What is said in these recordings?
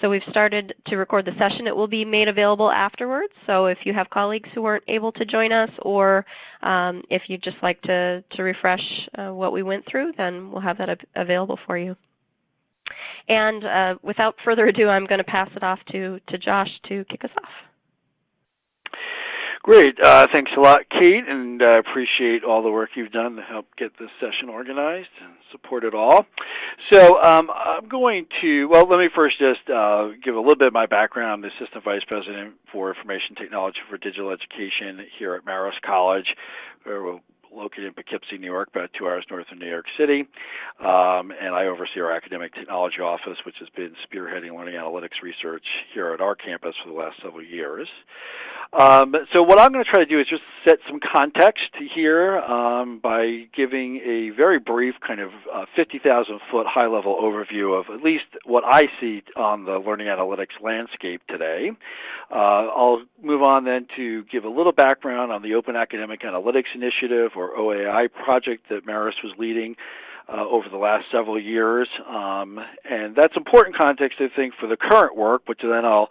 so we've started to record the session. It will be made available afterwards. So if you have colleagues who weren't able to join us, or um, if you'd just like to to refresh uh, what we went through, then we'll have that available for you. And uh, without further ado, I'm going to pass it off to to Josh to kick us off. Great. Uh, thanks a lot, Kate, and I uh, appreciate all the work you've done to help get this session organized and support it all. So um, I'm going to, well, let me first just uh, give a little bit of my background. I'm the Assistant Vice President for Information Technology for Digital Education here at Marist College. where We're located in Poughkeepsie, New York, about two hours north of New York City. Um, and I oversee our academic technology office, which has been spearheading learning analytics research here at our campus for the last several years. Um, so what I'm going to try to do is just set some context here um, by giving a very brief kind of uh, 50,000 foot high level overview of at least what I see on the learning analytics landscape today. Uh, I'll move on then to give a little background on the Open Academic Analytics Initiative or OAI project that Marist was leading. Uh, over the last several years, um, and that's important context, I think, for the current work, which then I'll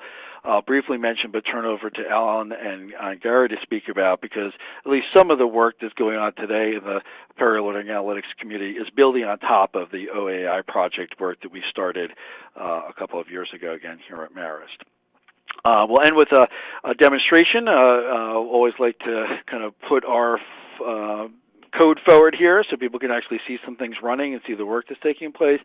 briefly mention, but turn over to Alan and uh, Gary to speak about because at least some of the work that's going on today in the Learning Analytics community is building on top of the OAI project work that we started uh, a couple of years ago again here at Marist. Uh, we'll end with a, a demonstration. Uh, uh, always like to kind of put our uh, code forward here so people can actually see some things running and see the work that's taking place.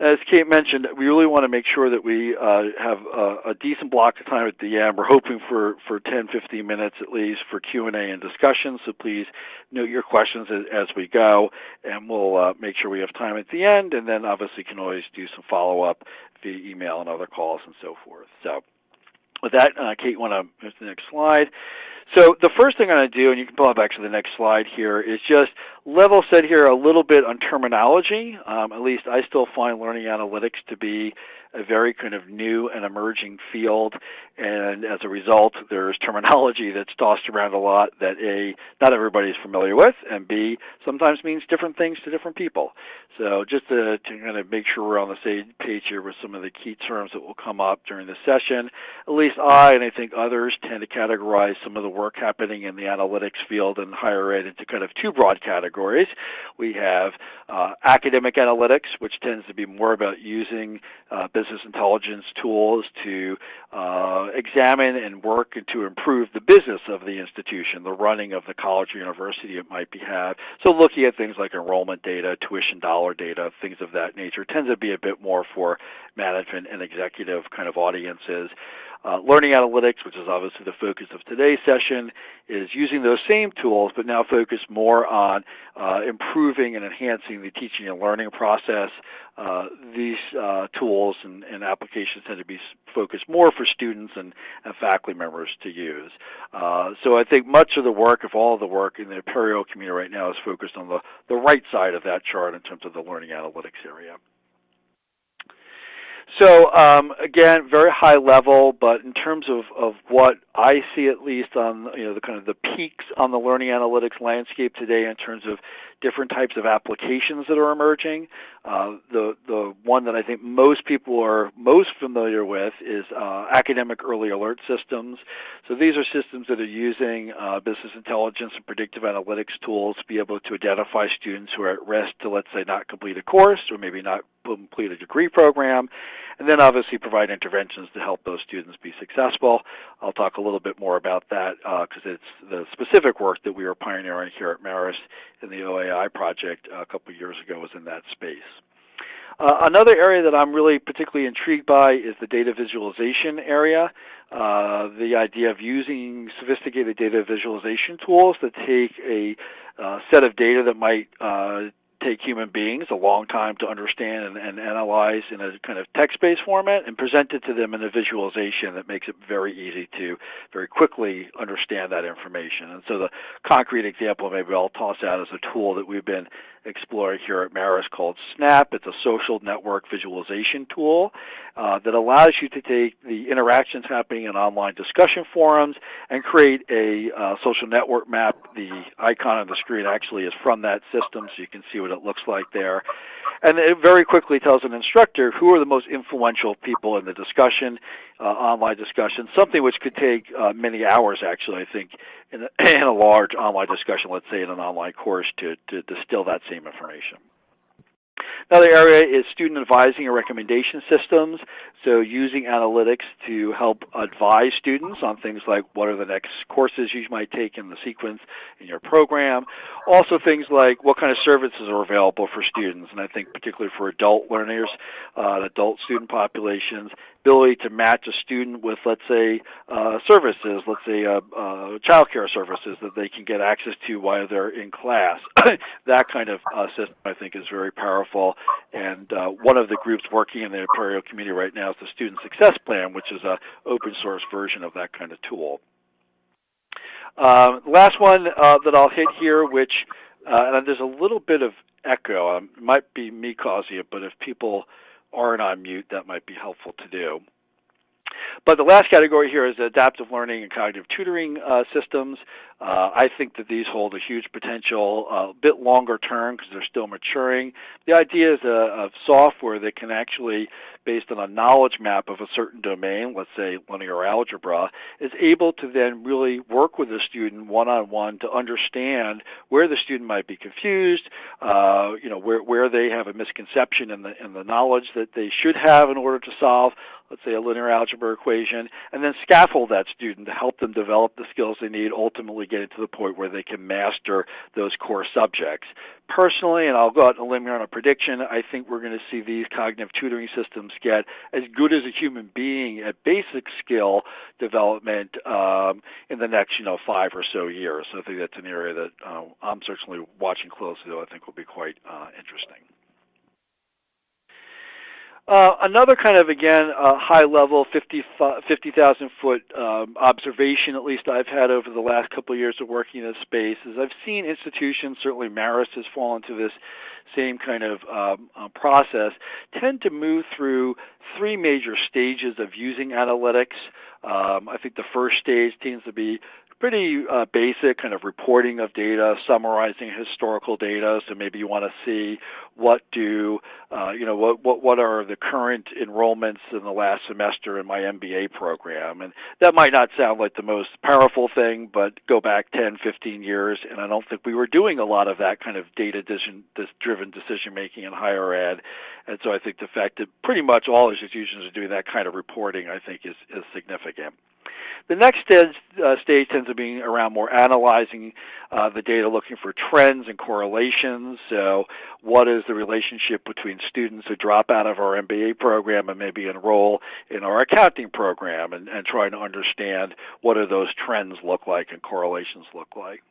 As Kate mentioned, we really want to make sure that we uh, have a, a, decent block of time at the end. We're hoping for, for 10, 15 minutes at least for Q&A and discussion, so please note your questions as, as we go, and we'll uh, make sure we have time at the end, and then obviously can always do some follow-up via email and other calls and so forth. So with that, uh, Kate, want to move to the next slide. So the first thing I'm going to do, and you can pull back to the next slide here, is just level set here a little bit on terminology. Um, at least I still find learning analytics to be a very kind of new and emerging field, and as a result, there's terminology that's tossed around a lot that A, not everybody is familiar with, and B, sometimes means different things to different people. So just to, to kind of make sure we're on the same page here with some of the key terms that will come up during the session, at least I and I think others tend to categorize some of the work happening in the analytics field and higher ed into kind of two broad categories. We have uh, academic analytics, which tends to be more about using uh, business intelligence tools to uh, examine and work to improve the business of the institution, the running of the college or university it might be have. So looking at things like enrollment data, tuition dollar data, things of that nature tends to be a bit more for management and executive kind of audiences. Uh, learning analytics, which is obviously the focus of today's session, is using those same tools, but now focused more on uh, improving and enhancing the teaching and learning process. Uh, these uh, tools and, and, applications tend to be focused more for students and, and faculty members to use. Uh, so I think much of the work, if all of the work in the Apereo community right now, is focused on the, the right side of that chart in terms of the learning analytics area. So um, again, very high level, but in terms of, of what I see at least on you know the kind of the peaks on the learning analytics landscape today in terms of different types of applications that are emerging. Uh, the the one that I think most people are most familiar with is uh, academic early alert systems. So these are systems that are using uh, business intelligence and predictive analytics tools to be able to identify students who are at risk to, let's say, not complete a course or maybe not complete a degree program, and then obviously provide interventions to help those students be successful. I'll talk a little bit more about that because uh, it's the specific work that we are pioneering here at Marist in the OAI project a couple years ago was in that space. Uh, another area that I'm really particularly intrigued by is the data visualization area. Uh, the idea of using sophisticated data visualization tools that take a uh, set of data that might uh, take human beings a long time to understand and, and analyze in a kind of text-based format and present it to them in a visualization that makes it very easy to very quickly understand that information. And so the concrete example maybe I'll toss out as a tool that we've been exploring here at Marist called Snap. It's a social network visualization tool uh, that allows you to take the interactions happening in online discussion forums and create a uh, social network map. The icon on the screen actually is from that system, so you can see what what it looks like there. And it very quickly tells an instructor who are the most influential people in the discussion, uh, online discussion, something which could take uh, many hours actually, I think, in a, in a large online discussion, let's say in an online course, to, to distill that same information. Another area is student advising and recommendation systems. So using analytics to help advise students on things like what are the next courses you might take in the sequence in your program. Also things like what kind of services are available for students, and I think particularly for adult learners, uh, adult student populations, ability to match a student with, let's say, uh, services, let's say uh, uh, child care services that they can get access to while they're in class. that kind of uh, system, I think, is very powerful. And uh, one of the groups working in the Apereo community right now is the Student Success Plan, which is an open source version of that kind of tool. Um, last one uh, that I'll hit here, which uh, and there's a little bit of echo. Um, it might be me causing it, but if people aren't on mute, that might be helpful to do. But the last category here is adaptive learning and cognitive tutoring uh, systems. Uh, I think that these hold a huge potential, a uh, bit longer term because they're still maturing. The idea is a, uh, of software that can actually, based on a knowledge map of a certain domain, let's say linear algebra, is able to then really work with the student one-on-one to understand where the student might be confused, uh, you know, where where they have a misconception in the in the knowledge that they should have in order to solve let's say a linear algebra equation, and then scaffold that student to help them develop the skills they need, ultimately getting to the point where they can master those core subjects. Personally, and I'll go out on a limb here on a prediction, I think we're going to see these cognitive tutoring systems get as good as a human being at basic skill development um, in the next, you know, five or so years. So I think that's an area that uh, I'm certainly watching closely, though I think will be quite uh, interesting. Uh, another kind of again uh, high level 50,000 50, foot um, observation, at least I've had over the last couple of years of working in this space, is I've seen institutions, certainly Marist has fallen into this same kind of um, uh, process, tend to move through three major stages of using analytics. Um, I think the first stage tends to be pretty uh, basic kind of reporting of data, summarizing historical data. So maybe you want to see what do uh, you know what, what what are the current enrollments in the last semester in my MBA program, and that might not sound like the most powerful thing, but go back 10, 15 years, and I don't think we were doing a lot of that kind of data driven decision making in higher ed, and so I think the fact that pretty much all institutions are doing that kind of reporting, I think, is is significant. The next stage, uh, stage tends to be around more analyzing uh, the data, looking for trends and correlations. So, what is the relationship between students who drop out of our MBA program and maybe enroll in our accounting program, and, and trying to understand what do those trends look like and correlations look like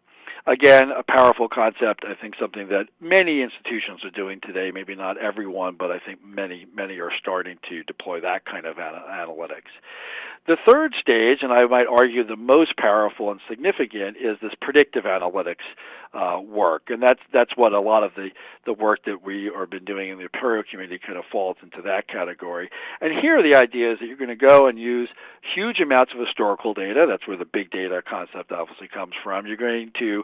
again, a powerful concept. I think something that many institutions are doing today. Maybe not everyone, but I think many many are starting to deploy that kind of analytics. The third stage, and I might argue the most powerful and significant, is this predictive analytics uh, work, and that's that's what a lot of the the work that we have been doing in the Apereo community kind of falls into that category. And here, the idea is that you're going to go and use huge amounts of historical data. That's where the big data concept obviously comes from. You're going to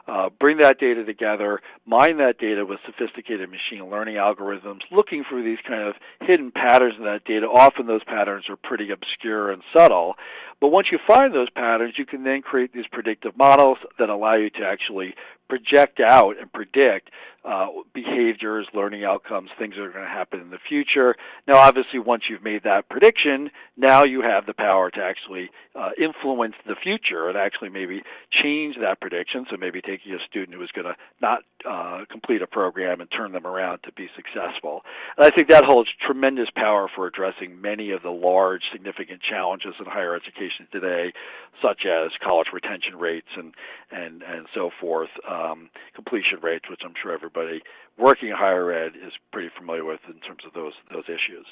uh, bring that data together, mine that data with sophisticated machine learning algorithms, looking for these kind of hidden patterns in that data. Often those patterns are pretty obscure and subtle. But once you find those patterns, you can then create these predictive models that allow you to actually project out and predict uh, behaviors, learning outcomes, things that are going to happen in the future. Now, obviously, once you've made that prediction, now you have the power to actually uh, influence the future and actually maybe change that prediction. So maybe taking a student who is going to not uh, complete a program and turn them around to be successful. And I think that holds tremendous power for addressing many of the large, significant challenges in higher education today, such as college retention rates and and and so forth, um, completion rates, which I'm sure everybody working in higher ed is pretty familiar with in terms of those those issues.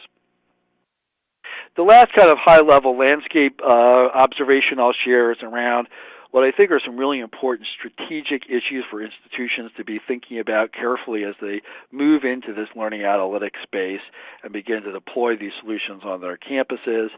The last kind of high level landscape uh, observation I'll share is around what I think are some really important strategic issues for institutions to be thinking about carefully as they move into this learning analytics space and begin to deploy these solutions on their campuses.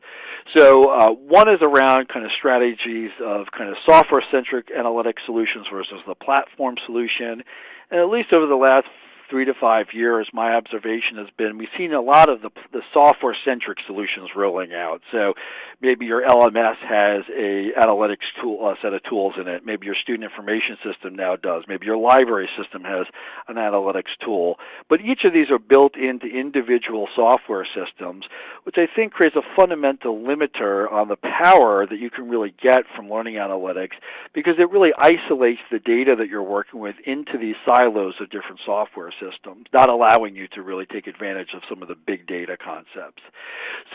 So uh, one is around kind of strategies of kind of software-centric analytic solutions versus the platform solution. And at least over the last three to five years, my observation has been we've seen a lot of the, the software-centric solutions rolling out. So maybe your LMS has a analytics tool, a set of tools in it. Maybe your student information system now does. Maybe your library system has an analytics tool. But each of these are built into individual software systems, which I think creates a fundamental limiter on the power that you can really get from learning analytics because it really isolates the data that you're working with into these silos of different software systems, not allowing you to really take advantage of some of the big data concepts.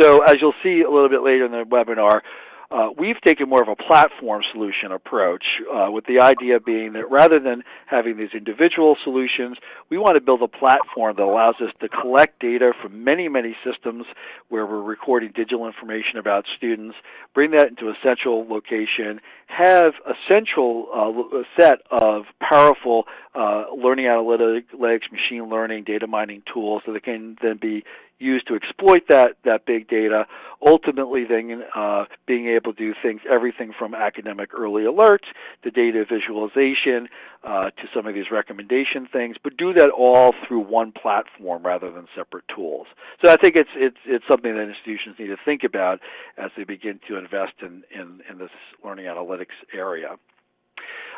So as you'll see a little bit later in the webinar, uh, we've taken more of a platform solution approach, uh, with the idea being that rather than having these individual solutions, we want to build a platform that allows us to collect data from many, many systems where we're recording digital information about students, bring that into a central location, have a central uh, set of powerful uh, learning analytics, machine learning, data mining tools that can then be used to exploit that that big data. Ultimately, then uh, being able to do things, everything from academic early alerts to data visualization uh, to some of these recommendation things, but do that all through one platform rather than separate tools. So I think it's it's it's something that institutions need to think about as they begin to invest in in, in this learning analytics area.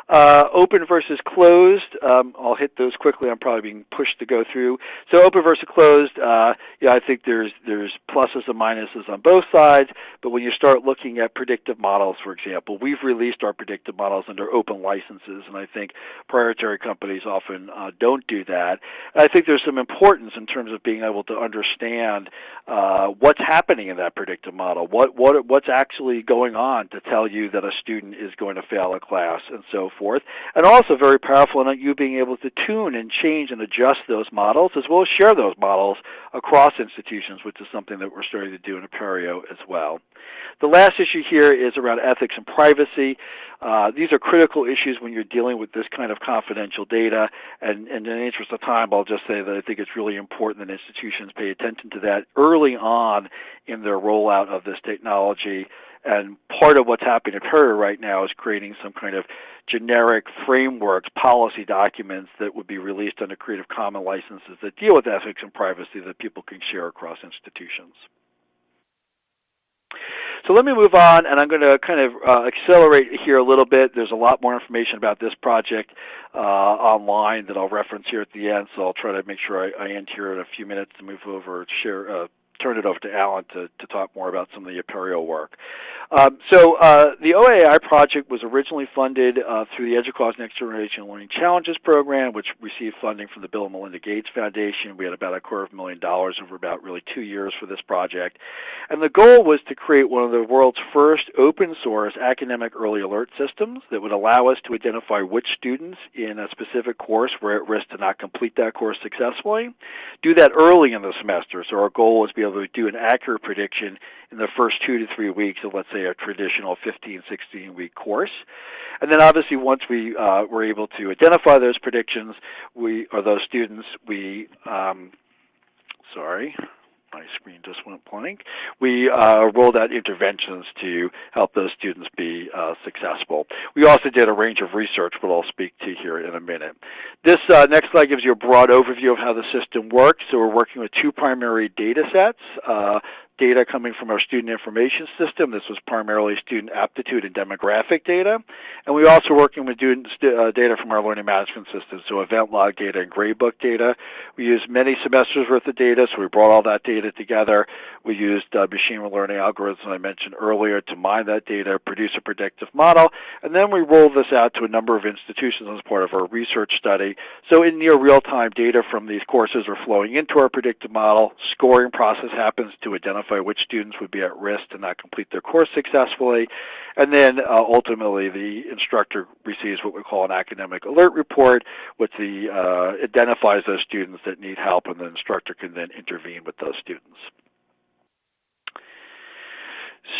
Uh, open versus closed. Um, I'll hit those quickly. I'm probably being pushed to go through. So open versus closed. Uh, yeah, I think there's there's pluses and minuses on both sides. But when you start looking at predictive models, for example, we've released our predictive models under open licenses, and I think proprietary companies often uh, don't do that. And I think there's some importance in terms of being able to understand uh, what's happening in that predictive model. What what what's actually going on to tell you that a student is going to fail a class and so forth, and also very powerful in you being able to tune and change and adjust those models as well as share those models across institutions, which is something that we're starting to do in Apereo as well. The last issue here is around ethics and privacy. Uh, these are critical issues when you're dealing with this kind of confidential data, and, and in the interest of time, I'll just say that I think it's really important that institutions pay attention to that early on in their rollout of this technology and part of what's happening at Apereo right now is creating some kind of generic frameworks, policy documents that would be released under Creative Commons licenses that deal with ethics and privacy that people can share across institutions. So let me move on, and I'm going to kind of uh, accelerate here a little bit. There's a lot more information about this project uh, online that I'll reference here at the end, so I'll try to make sure I, I end here in a few minutes to move over, to share, uh, turn it over to Alan to, to talk more about some of the Apereo work. Um, so uh, the OAI project was originally funded uh, through the EDUCAUSE Next Generation Learning Challenges program, which received funding from the Bill and Melinda Gates Foundation. We had about a quarter of a million dollars over about really two years for this project. And the goal was to create one of the world's first open source academic early alert systems that would allow us to identify which students in a specific course were at risk to not complete that course successfully. Do that early in the semester. So our goal was to be able to do an accurate prediction in the first two to three weeks of, let's say, a traditional 15, 16 week course. And then obviously once we uh, were able to identify those predictions, we or those students, we um, sorry, my screen just went blank. We uh, rolled out interventions to help those students be uh, successful. We also did a range of research, which I'll speak to here in a minute. This uh, next slide gives you a broad overview of how the system works. So we're working with two primary data sets. Data coming from our student information system. This was primarily student aptitude and demographic data. And we also working with student uh, data from our learning management system, so event log data and gradebook data. We used many semesters worth of data, so we brought all that data together. We used uh, machine learning algorithms I mentioned earlier to mine that data, produce a predictive model, and then we rolled this out to a number of institutions as part of our research study. So in near real-time data from these courses are flowing into our predictive model. Scoring process happens to identify identify which students would be at risk to not complete their course successfully. And then uh, ultimately the instructor receives what we call an academic alert report, which the, uh, identifies those students that need help, and the instructor can then intervene with those students.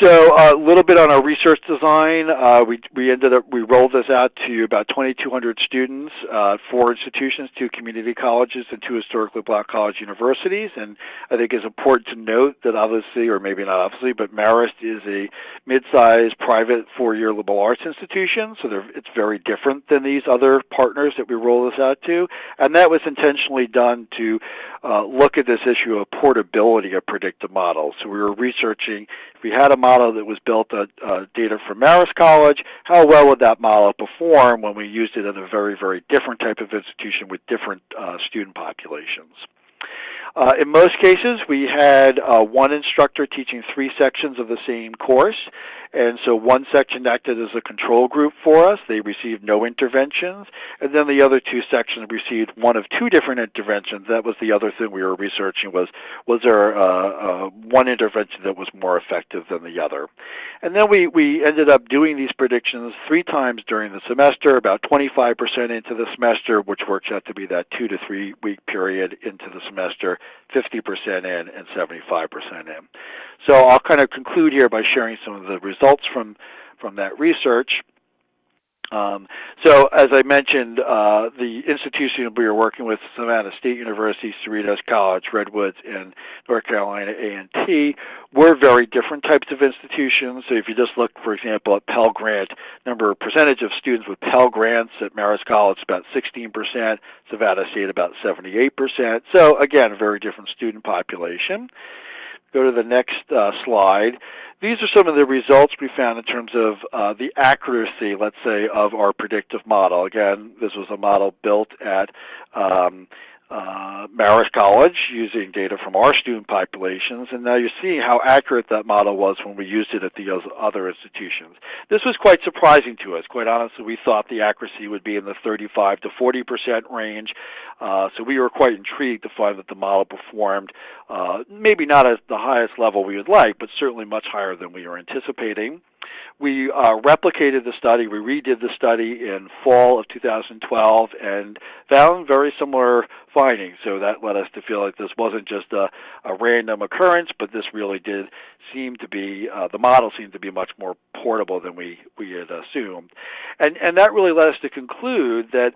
So a little bit on our research design. Uh, we we ended up we rolled this out to about 2,200 students, uh, four institutions, two community colleges, and two historically black college universities. And I think it's important to note that obviously, or maybe not obviously, but Marist is a mid-sized private four-year liberal arts institution, so it's very different than these other partners that we roll this out to. And that was intentionally done to uh, look at this issue of portability of predictive models. So we were researching if we had a model that was built on uh, data from Marist College, how well would that model perform when we used it at a very, very different type of institution with different uh, student populations? Uh, in most cases, we had uh, one instructor teaching three sections of the same course, and so one section acted as a control group for us. They received no interventions, and then the other two sections received one of two different interventions. That was the other thing we were researching was was there uh, uh, one intervention that was more effective than the other, and then we we ended up doing these predictions three times during the semester, about 25% into the semester, which works out to be that two to three week period into the semester, 50% in, and 75% in. So I'll kind of conclude here by sharing some of the results from from that research. Um, so, as I mentioned, uh, the institution we are working with, Savannah State University, Cerritos College, Redwoods, and North Carolina A&T, were very different types of institutions. So, if you just look, for example, at Pell Grant, number percentage of students with Pell Grants at Marist College about 16%, Savannah State about 78%. So, again, a very different student population. Go to the next uh, slide. These are some of the results we found in terms of uh, the accuracy, let's say, of our predictive model. Again, this was a model built at um, uh, Marist College using data from our student populations, and now you see how accurate that model was when we used it at the other institutions. This was quite surprising to us. Quite honestly, we thought the accuracy would be in the 35 to 40 percent range, uh, so we were quite intrigued to find that the model performed uh, maybe not at the highest level we would like, but certainly much higher than we were anticipating. We uh, replicated the study, we redid the study in fall of 2012 and found very similar findings. So that led us to feel like this wasn't just a, a random occurrence, but this really did seem to be, uh, the model seemed to be much more portable than we, we had assumed. And, and that really led us to conclude that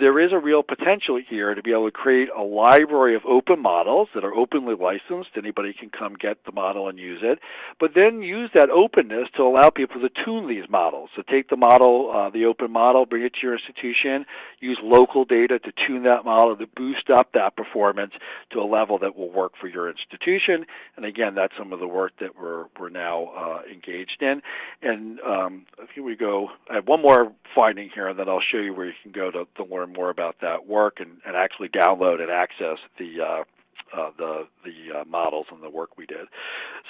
there is a real potential here to be able to create a library of open models that are openly licensed. Anybody can come get the model and use it, but then use that openness to allow people to tune these models. So take the model, uh, the open model, bring it to your institution, use local data to tune that model to boost up that performance to a level that will work for your institution. And again, that's some of the work that we're we're now uh, engaged in. And um, here we go. I have one more finding here, and then I'll show you where you can go to, to learn more about that work and, and actually download and access the uh, uh, the the uh, models and the work we did.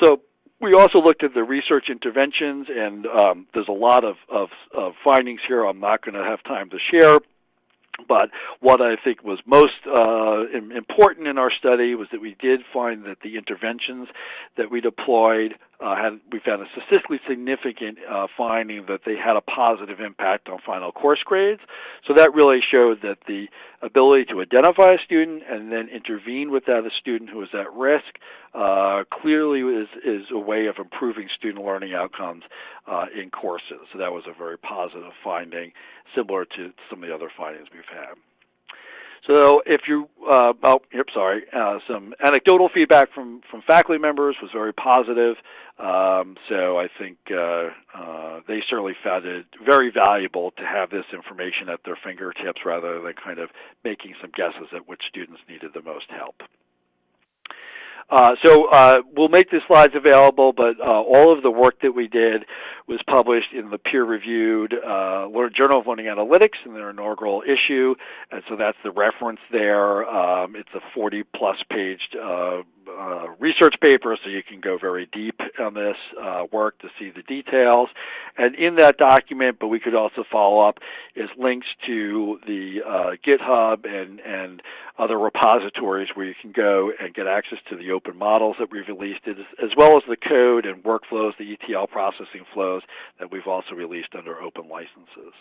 So we also looked at the research interventions, and um, there's a lot of, of, of findings here. I'm not going to have time to share. But what I think was most uh, important in our study was that we did find that the interventions that we deployed uh, had we found a statistically significant uh, finding that they had a positive impact on final course grades. So that really showed that the ability to identify a student and then intervene with that a student who is at risk uh, clearly is is a way of improving student learning outcomes uh, in courses. So that was a very positive finding, similar to some of the other findings we've had. So if you, uh, oh, yep, sorry, uh, some anecdotal feedback from, from faculty members was very positive. Um, so I think uh, uh, they certainly found it very valuable to have this information at their fingertips rather than kind of making some guesses at which students needed the most help. Uh, so uh, we'll make the slides available, but uh, all of the work that we did was published in the peer-reviewed uh, Journal of Learning Analytics in their inaugural issue, and so that's the reference there. Um, it's a 40-plus paged uh, research paper, so you can go very deep on this uh, work to see the details. And in that document, but we could also follow up, is links to the uh, GitHub and, and other repositories where you can go and get access to the open models that we've released, as well as the code and workflows, the ETL processing flows that we've also released under open licenses.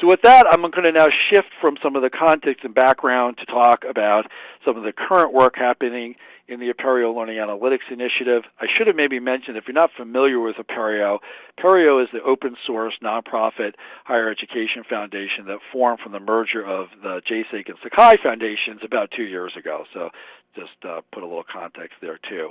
So with that, I'm going to now shift from some of the context and background to talk about some of the current work happening in the Apereo Learning Analytics Initiative. I should have maybe mentioned, if you're not familiar with Apereo, Apereo is the open source nonprofit higher education foundation that formed from the merger of the Jasig and Sakai foundations about two years ago. So just uh, put a little context there too.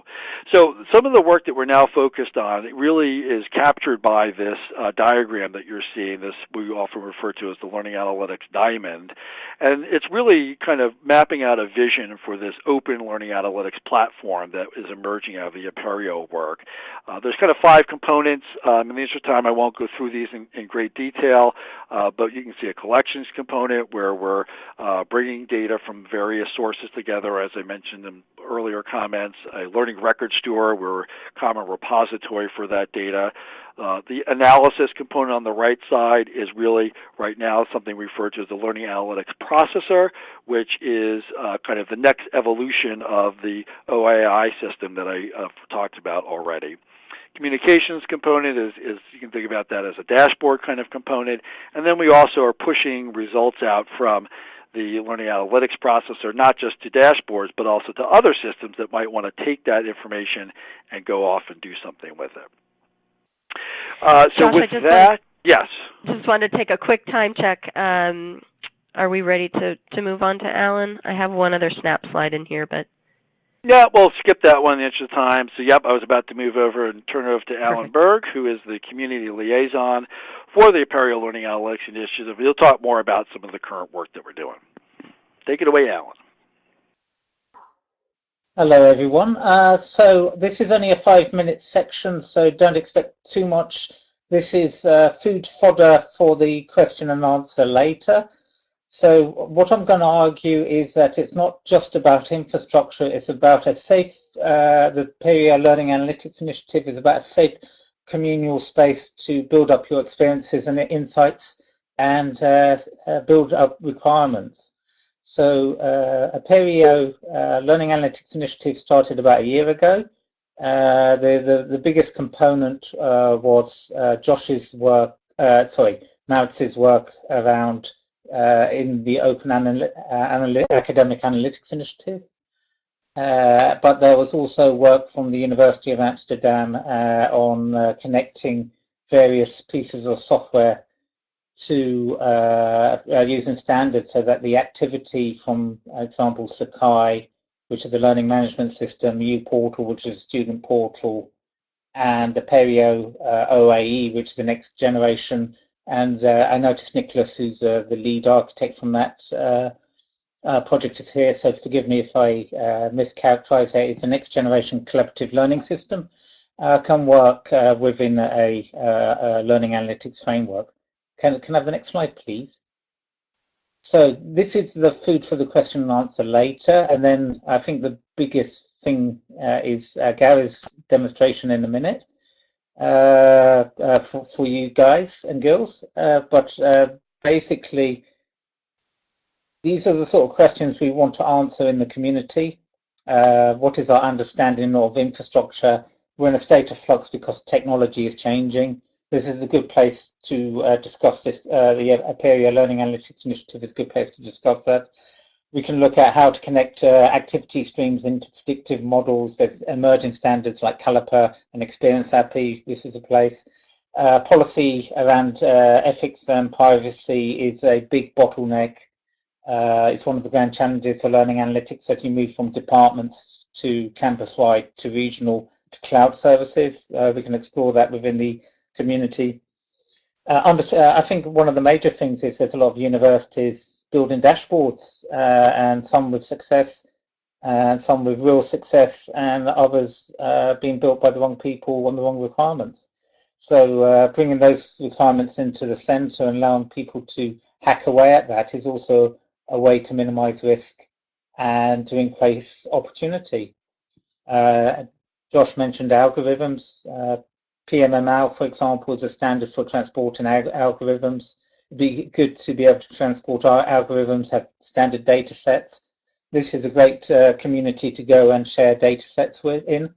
So some of the work that we're now focused on really is captured by this uh, diagram that you're seeing. This we often refer to as the Learning Analytics Diamond, and it's really kind of mapping out a vision for this open learning analytics platform that is emerging out of the Apereo work. Uh, there's kind of five components. Um, in the interest of time, I won't go through these in, in great detail, uh, but you can see a collections component where we're uh, bringing data from various sources together, as I mentioned mentioned in earlier comments, a learning record store, we're a common repository for that data. Uh, the analysis component on the right side is really right now something referred to as the learning analytics processor, which is uh, kind of the next evolution of the OAI system that I uh, talked about already. Communications component is, is you can think about that as a dashboard kind of component. And then we also are pushing results out from the learning analytics processor, not just to dashboards, but also to other systems that might want to take that information and go off and do something with it. Uh, so Josh, with that, want, yes. Just wanted to take a quick time check. Um, are we ready to, to move on to Alan? I have one other snap slide in here, but yeah, we'll skip that one in the interest of time. So, yep, I was about to move over and turn it over to Alan Berg, who is the community liaison for the Apereo Learning Analytics Initiative. He'll talk more about some of the current work that we're doing. Take it away, Alan. Hello, everyone. Uh, so this is only a five-minute section, so don't expect too much. This is uh, food fodder for the question and answer later. So what I'm going to argue is that it's not just about infrastructure, it's about a safe, uh, the Apereo Learning Analytics Initiative is about a safe communal space to build up your experiences and insights and uh, uh, build up requirements. So uh, Apereo uh, Learning Analytics Initiative started about a year ago. Uh, the, the, the biggest component uh, was uh, Josh's work, sorry, Marist's work around uh, in the Open Anal Academic Analytics Initiative. Uh, but there was also work from the University of Amsterdam uh, on uh, connecting various pieces of software to uh, uh, using standards so that the activity from, for example, Sakai, which is a learning management system, uPortal, which is a student portal, and the Apereo OAE, which is the next generation and uh, I noticed Nicholas, who's uh, the lead architect from that uh, uh project, is here. So forgive me if I uh, mischaracterize it. It's a next generation collaborative learning system. Uh, can work within a, a, learning analytics framework. Can, can I have the next slide, please? So this is the food for the question and answer later. And then I think the biggest thing is Gary's demonstration in a minute. Uh, uh, for, for you guys and girls. Uh, but basically, these are the sort of questions we want to answer in the community. what is our understanding of infrastructure? We're in a state of flux because technology is changing. This is a good place to uh, discuss this. Uh, the Apereo Learning Analytics Initiative is a good place to discuss that. We can look at how to connect uh, activity streams into predictive models. There's emerging standards like Caliper and Experience API. This is a place. Uh, policy around uh, ethics and privacy is a big bottleneck. Uh, it's one of the grand challenges for learning analytics as you move from departments to campus-wide to regional to cloud services. Uh, we can explore that within the community. Uh, I think one of the major things is there's a lot of universities building dashboards, uh, and some with success, and some with real success, and others uh, being built by the wrong people on the wrong requirements. So uh, bringing those requirements into the center and allowing people to hack away at that is also a way to minimize risk and to increase opportunity. Uh, Josh mentioned algorithms. Uh, PMML, for example, is a standard for transporting algorithms be good to be able to transport our algorithms, have standard data sets. This is a great uh, community to go and share data sets with. in.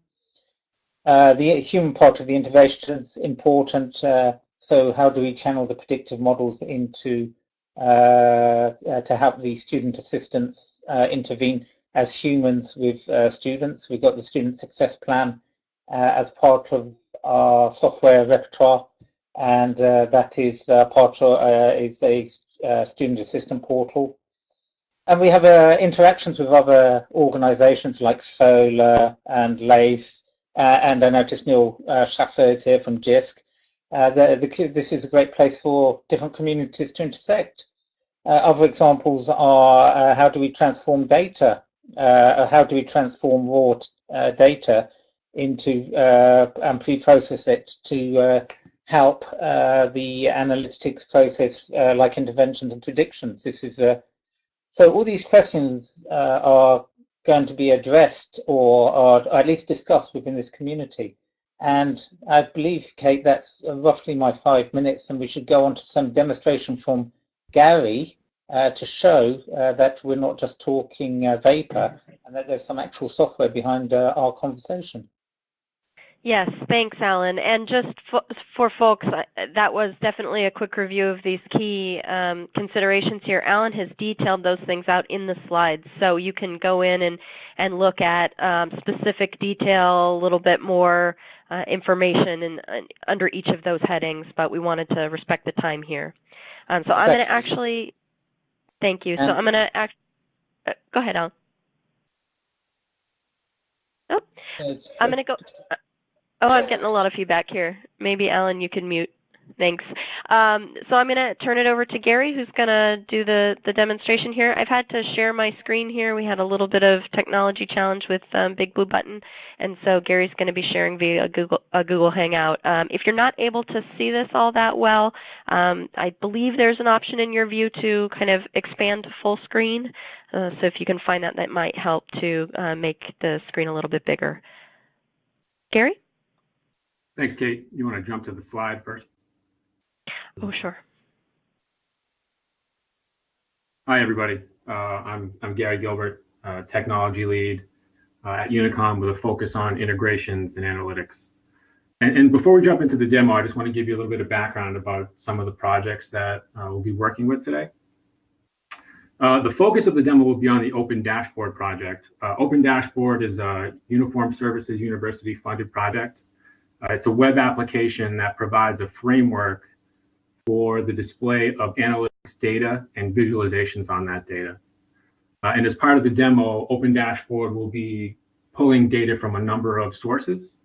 Uh, the human part of the innovation is important. Uh, so how do we channel the predictive models into uh, uh, to help the student assistants uh, intervene as humans with students. We've got the student success plan as part of our software repertoire, and uh, that is uh, part of uh, is a uh, student assistant portal. And we have interactions with other organisations like Solar and LACE, and I noticed Neil Schaffer is here from JISC. The, the, this is a great place for different communities to intersect. other examples are how do we transform data uh, how do we transform raw uh, data into uh, and pre-process it to help the analytics process like interventions and predictions. This is a so all these questions are going to be addressed or, at least discussed within this community. And I believe, Kate, that's roughly my five minutes, and we should go on to some demonstration from Gary, uh, to show uh, that we're not just talking uh, vapor and that there's some actual software behind uh, our conversation. Yes, thanks, Alan. And just for, for folks, uh, that was definitely a quick review of these key um, considerations here. Alan has detailed those things out in the slides, so you can go in and, and look at um, specific detail, a little bit more uh, information in, under each of those headings, but we wanted to respect the time here. Um, so I'm going to actually Thank you. So I'm going to act. Uh, go ahead, Alan. Oh, I'm going to go. Oh, I'm getting a lot of feedback here. Maybe Alan, you can mute. Thanks. Um, so I'm going to turn it over to Gary, who's going to do the, the demonstration here. I've had to share my screen here. We had a little bit of technology challenge with um, Big Blue Button, and so Gary's going to be sharing via Google, a Google Hangout. Um, if you're not able to see this all that well, um, I believe there's an option in your view to kind of expand to full screen. Uh, so if you can find that, that might help to uh, make the screen a little bit bigger. Gary? Thanks, Kate. You want to jump to the slide first? Oh, sure. Hi, everybody. Uh, I'm, I'm Gary Gilbert, uh, technology lead uh, at Unicon with a focus on integrations and analytics. And, and, before we jump into the demo, I just want to give you a little bit of background about some of the projects that uh, we'll be working with today. Uh, the focus of the demo will be on the Open Dashboard project. Uh, Open Dashboard is a Uniform Services University funded project. It's a web application that provides a framework for the display of analytics data and visualizations on that data. Uh, and as part of the demo, Open Dashboard will be pulling data from a number of sources.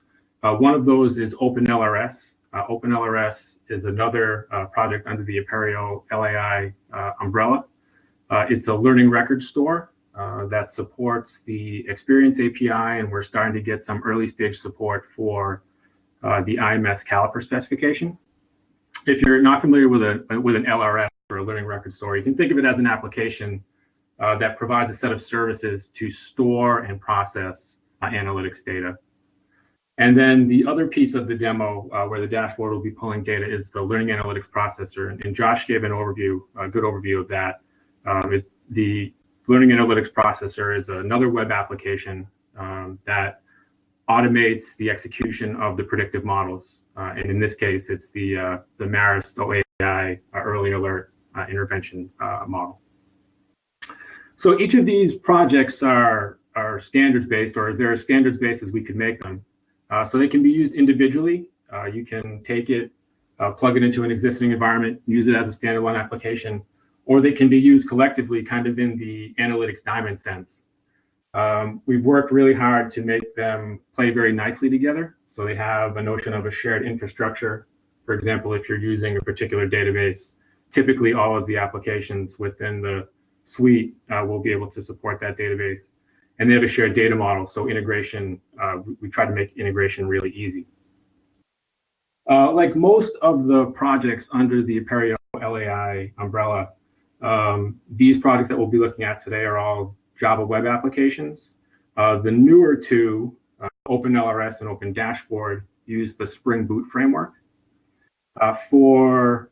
Uh, one of those is OpenLRS. Uh, OpenLRS is another uh, project under the Apereo LAI uh, umbrella. Uh, it's a learning record store that supports the Experience API, and we're starting to get some early stage support for the IMS caliper specification if you're not familiar with a with an LRS or a learning record store, you can think of it as an application uh, that provides a set of services to store and process uh, analytics data. And then the other piece of the demo uh, where the dashboard will be pulling data is the learning analytics processor. And, and Josh gave an overview, a good overview of that. Um, it, the learning analytics processor is another web application um, that automates the execution of the predictive models uh, and in this case, it's the, uh, the Marist OAI uh, early alert intervention model. So each of these projects are, are standards based, or is there a standards based as we could make them? so they can be used individually. you can take it, plug it into an existing environment, use it as a standalone application, or they can be used collectively, kind of in the analytics diamond sense. Um, we've worked really hard to make them play very nicely together. So they have a notion of a shared infrastructure. For example, if you're using a particular database, typically all of the applications within the suite uh, will be able to support that database. And they have a shared data model. So integration, uh, we, try to make integration really easy. Uh, like most of the projects under the Apereo LAI umbrella, um, these projects that we'll be looking at today are all Java web applications. Uh, the newer two uh, OpenLRS and Open Dashboard use the Spring Boot framework. Uh, for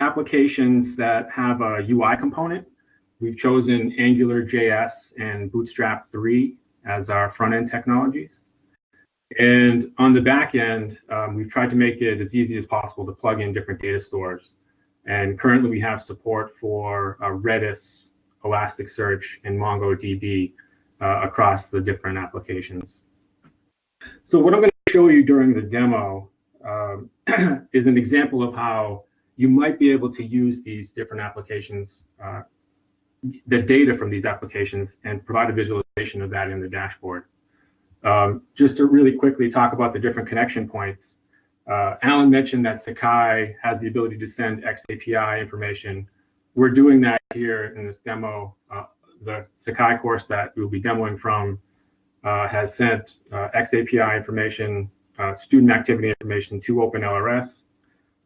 applications that have a UI component, we've chosen AngularJS and Bootstrap 3 as our front-end technologies. And on the back end, um, we've tried to make it as easy as possible to plug in different data stores. And currently we have support for uh, Redis, Elasticsearch, and MongoDB uh, across the different applications. So what I'm going to show you during the demo um, is an example of how you might be able to use these different applications, uh, the data from these applications, and provide a visualization of that in the dashboard. Um, just to really quickly talk about the different connection points, uh, Alan mentioned that Sakai has the ability to send XAPI information. We're doing that here in this demo. Uh, the Sakai course that we'll be demoing from uh, has sent uh, XAPI information, uh, student activity information to OpenLRS.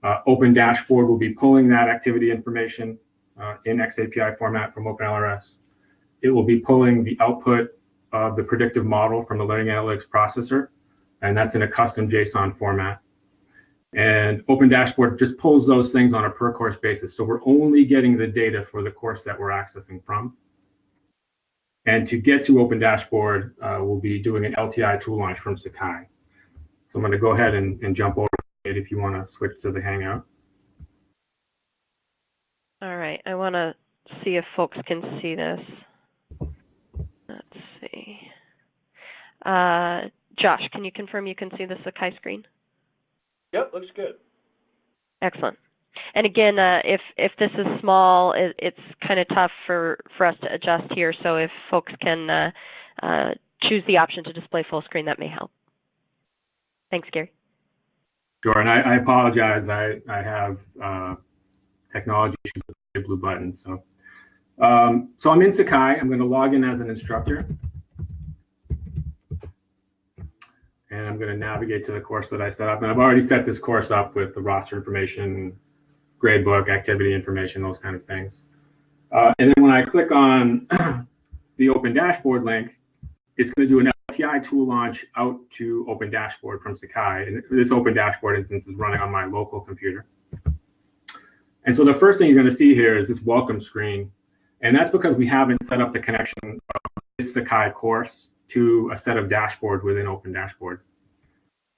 Uh, Open Dashboard will be pulling that activity information in XAPI format from OpenLRS. It will be pulling the output of the predictive model from the learning analytics processor, and that's in a custom JSON format. And Open Dashboard just pulls those things on a per course basis. So we're only getting the data for the course that we're accessing from. And to get to Open Dashboard, uh, we'll be doing an LTI tool launch from Sakai. So I'm going to go ahead and, and jump over it if you want to switch to the Hangout. All right, I want to see if folks can see this. Let's see. Uh, Josh, can you confirm you can see the Sakai screen? Yep, looks good. Excellent. And again, uh, if if this is small, it, it's kind of tough for for us to adjust here. So if folks can uh, uh, choose the option to display full screen, that may help. Thanks, Gary. Sure, and I, I apologize. I I have uh, technology issues with the blue button. So um, so I'm in Sakai. I'm going to log in as an instructor. And I'm going to navigate to the course that I set up. And I've already set this course up with the roster information, gradebook, activity information, those kind of things. Uh, and then when I click on the Open Dashboard link, it's going to do an LTI tool launch out to Open Dashboard from Sakai. And this Open Dashboard instance is running on my local computer. And so the first thing you're going to see here is this welcome screen. And that's because we haven't set up the connection of this Sakai course to a set of dashboards within Open Dashboard.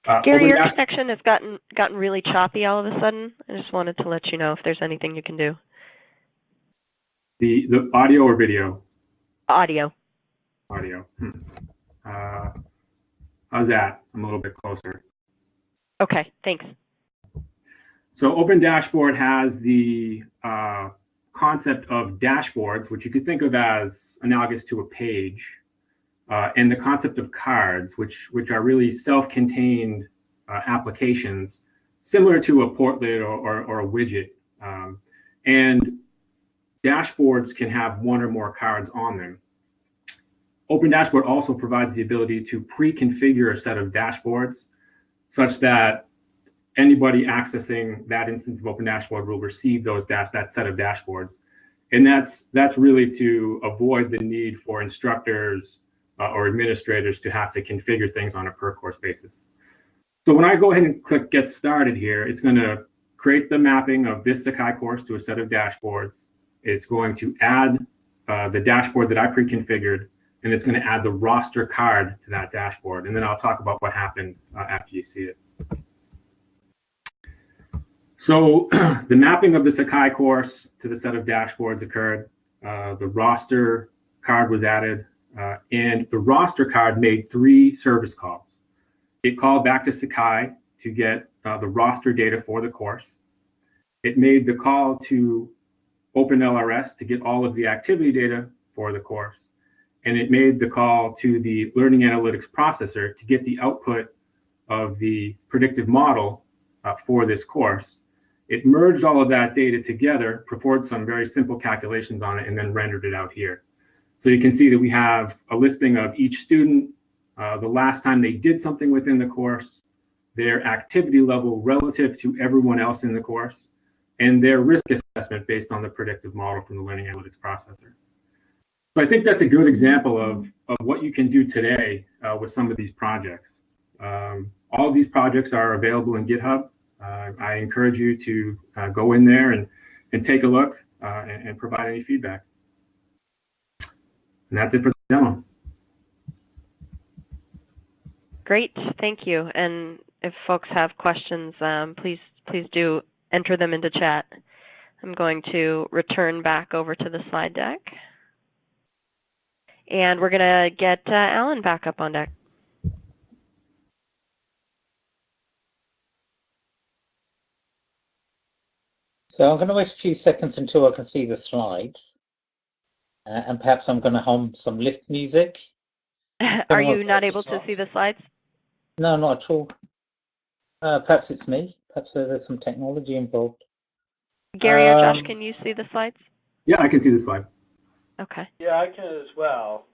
Uh, Gary, your dash connection has gotten gotten really choppy all of a sudden. I just wanted to let you know if there's anything you can do. The the audio or video? Audio. Audio. Hmm. Uh, how's that? I'm a little bit closer. Okay, thanks. So Open Dashboard has the uh, concept of dashboards, which you could think of as analogous to a page uh, and the concept of cards, which which are really self-contained uh, applications, similar to a portlet or, or, or a widget. Um, and dashboards can have one or more cards on them. Open Dashboard also provides the ability to pre-configure a set of dashboards such that anybody accessing that instance of Open Dashboard will receive those dash that set of dashboards. And that's that's really to avoid the need for instructors uh, or administrators to have to configure things on a per course basis. So when I go ahead and click get started here, it's going to create the mapping of this Sakai course to a set of dashboards. It's going to add uh, the dashboard that I pre-configured, and it's going to add the roster card to that dashboard. And then I'll talk about what happened uh, after you see it. So the mapping of the Sakai course to the set of dashboards occurred. Uh, the roster card was added. Uh, and the roster card made three service calls. It called back to Sakai to get uh, the roster data for the course. It made the call to OpenLRS to get all of the activity data for the course. And it made the call to the learning analytics processor to get the output of the predictive model uh, for this course. It merged all of that data together, performed some very simple calculations on it, and then rendered it out here. So you can see that we have a listing of each student, uh, the last time they did something within the course, their activity level relative to everyone else in the course, and their risk assessment based on the predictive model from the learning analytics processor. So I think that's a good example of, of what you can do today uh, with some of these projects. Um, all of these projects are available in GitHub. Uh, I encourage you to uh, go in there and, and take a look uh, and, and provide any feedback. And that's it for the demo. Great, thank you. And if folks have questions, um, please please do enter them into chat. I'm going to return back over to the slide deck. And we're going to get uh, Alan back up on deck. So I'm going to wait a few seconds until I can see the slides. Uh, and perhaps I'm going to hum some lift music. Are you not able to see the slides? No, not at all. Uh, perhaps it's me. Perhaps there's some technology involved. Gary or Josh, Um, can you see the slides? Yeah, I can see the slide. Okay. Yeah, I can as well.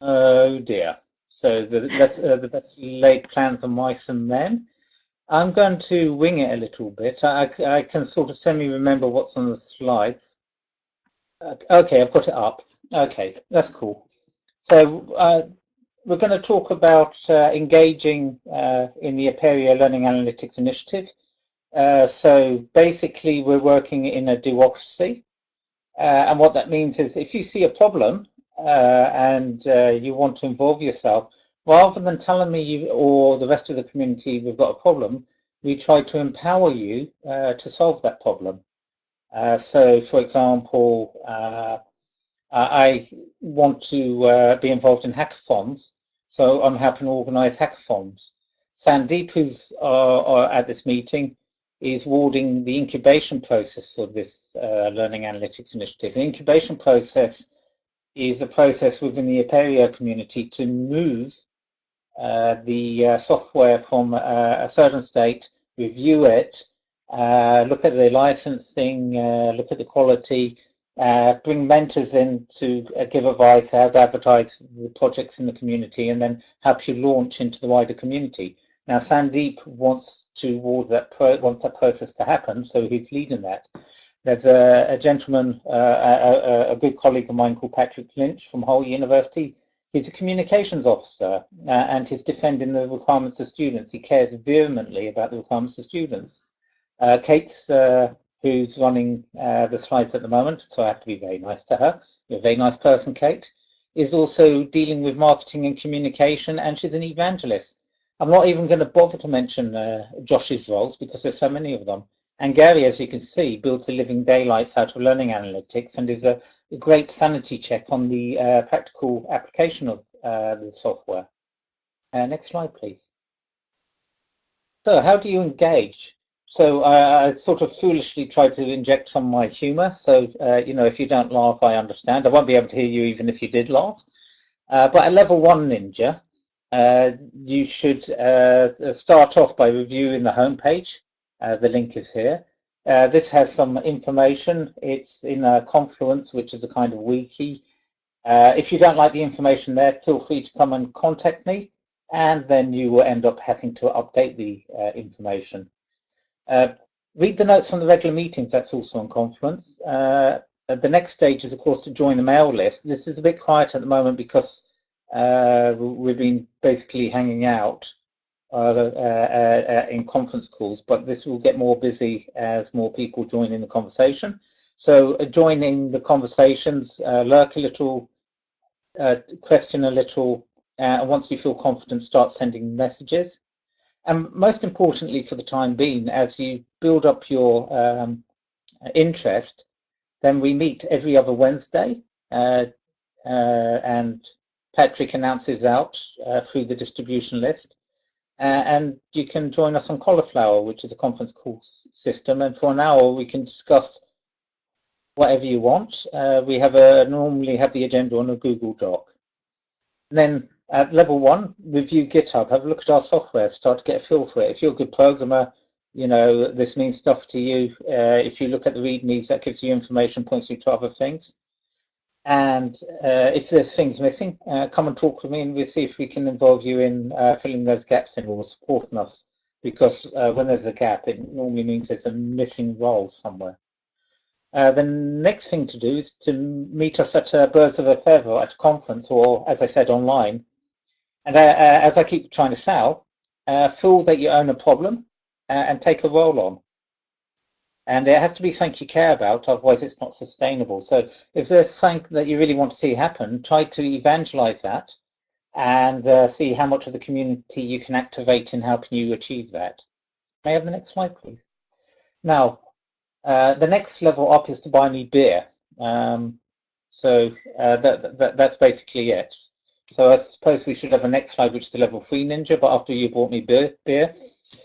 Oh dear. So the best, uh, the best laid plans are mice and men. I'm going to wing it a little bit. I, I can sort of semi-remember what's on the slides. Okay, I've got it up. Okay, that's cool. So uh, we're going to talk about uh, engaging uh, in the Apereo Learning Analytics Initiative. Uh, so basically, we're working in a duocracy. Uh, and what that means is if you see a problem uh, and you want to involve yourself, rather than telling me you or the rest of the community we've got a problem, we try to empower you to solve that problem. Uh, so, for example, uh, I want to uh, be involved in hackathons, so I'm helping organise hackathons. Sandeep, who's at this meeting, is warding the incubation process for this uh, learning analytics initiative. The incubation process is a process within the Apereo community to move uh, the uh, software from a certain state, review it, uh, look at the licensing, uh, look at the quality, uh, bring mentors in to uh, give advice how to advertise the projects in the community, and then help you launch into the wider community. Now, Sandeep wants to that wants that process to happen, so he's leading that. There's a, a gentleman, uh, a, a, a good colleague of mine called Patrick Lynch from Hull University. He's a communications officer uh, and he's defending the requirements of students. He cares vehemently about the requirements of students. Uh, Kate's, uh, who's running uh, the slides at the moment, so I have to be very nice to her. You're a very nice person, Kate, is also dealing with marketing and communication, and she's an evangelist. I'm not even going to bother to mention uh, Josh's roles because there's so many of them. And Gary, as you can see, builds a living daylights out of learning analytics and is a, great sanity check on the uh, practical application of uh, the software. Next slide, please. So how do you engage? So uh, I sort of foolishly tried to inject some of my humor. So, uh, you know, if you don't laugh, I understand. I won't be able to hear you even if you did laugh. Uh, but at level one Ninja, uh, you should uh, start off by reviewing the homepage. Uh, the link is here. This has some information. It's in Confluence, which is a kind of wiki. If you don't like the information there, feel free to come and contact me, and then you will end up having to update the information. Uh, read the notes from the regular meetings. That's also on Confluence. Uh, the next stage is, of course, to join the mail list. This is a bit quiet at the moment because we've been basically hanging out. Uh, uh, uh, in conference calls, but this will get more busy as more people join in the conversation. So join in the conversations, lurk a little, question a little, and once you feel confident, start sending messages. And most importantly, for the time being, as you build up your um, interest, then we meet every other Wednesday, uh, uh, and Patrick announces out uh, through the distribution list. Uh, and you can join us on Cauliflower, which is a conference call system. And for an hour, we can discuss whatever you want. Uh, we have a normally have the agenda on a Google Doc. And then at level one, review GitHub. Have a look at our software. Start to get a feel for it. If you're a good programmer, you know this means stuff to you. Uh, if you look at the READMEs, that gives you information, points you to other things. And uh, if there's things missing, uh, come and talk with me and we'll see if we can involve you in uh, filling those gaps in or supporting us. Because uh, when there's a gap, it normally means there's a missing role somewhere. Uh, the next thing to do is to meet us at Birds of a Feather at a conference or, as I said, online. And as I keep trying to sell, feel that you own a problem and take a role on. And it has to be something you care about otherwise it's not sustainable. So if there's something that you really want to see happen try to evangelize that and uh, see how much of the community you can activate in helping you achieve that. May I have the next slide please? Now uh, the next level up is to buy me beer. Um, So uh, that, that, that's basically it. So I suppose we should have a next slide, which is a level three ninja, but after you bought me beer, beer,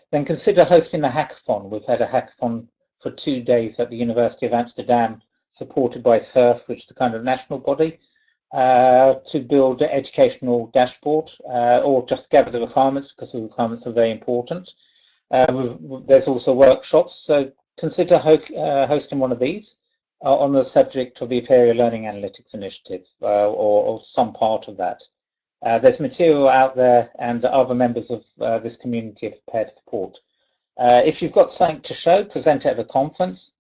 then consider hosting a hackathon. We've had a hackathon for two days at the University of Amsterdam, supported by SURF, which is the kind of national body, uh, to build an educational dashboard uh, or just gather the requirements because the requirements are very important. Uh, there's also workshops, so consider ho uh, hosting one of these uh, on the subject of the Apereo Learning Analytics Initiative or, or, some part of that. There's material out there and other members of this community are prepared to support. if you've got something to show, present it at the conference.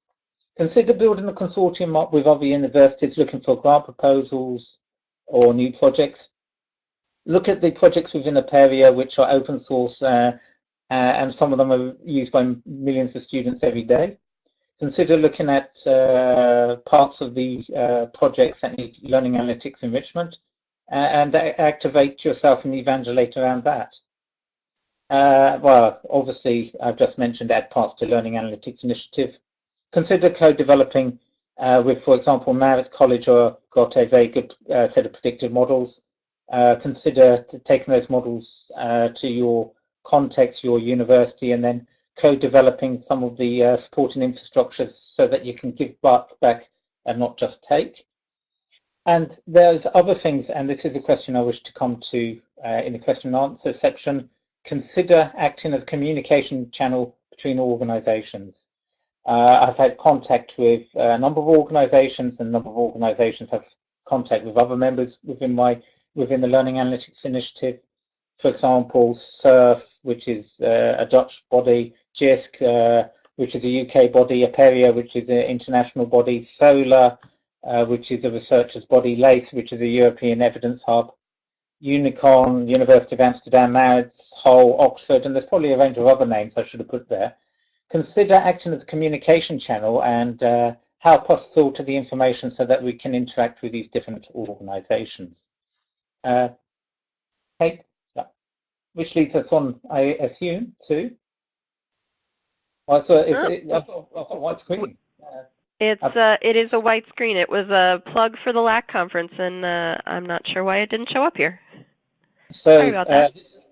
Consider building a consortium up with other universities looking for grant proposals or new projects. Look at the projects within Apereo which are open source uh, uh, and some of them are used by millions of students every day. Consider looking at uh, parts of the uh, projects that need learning analytics enrichment uh, and activate yourself and evangelate around that. Uh, well, obviously, I've just mentioned add parts to Learning Analytics Initiative. Consider co-developing uh, with, for example, Marist College or got a very good set of predictive models. consider taking those models to your context your university and then co-developing some of the uh, supporting infrastructures so that you can give back, back and not just take. And there's other things, and this is a question I wish to come to uh, in the question and answer section. Consider acting as communication channel between organizations. Uh, I've had contact with a number of organizations and a number of organizations have contact with other members within my within the Learning Analytics Initiative for example, SURF, which is uh, a Dutch body, JISC, uh, which is a UK body, Apereo, which is an international body, SOLAR, uh, which is a researcher's body, LACE, which is a European evidence hub, Unicon, University of Amsterdam, Marist, Hull, Oxford, and there's probably a range of other names I should have put there. Consider acting as a communication channel and uh, help us filter the information so that we can interact with these different organizations. Uh, which leads us on, I assume, to. Well, so oh. it, I've, got, I've got white screen. Uh, it's uh, it is a white screen. It was a plug for the LAK conference, and uh, I'm not sure why it didn't show up here. So Sorry about that. Uh, this,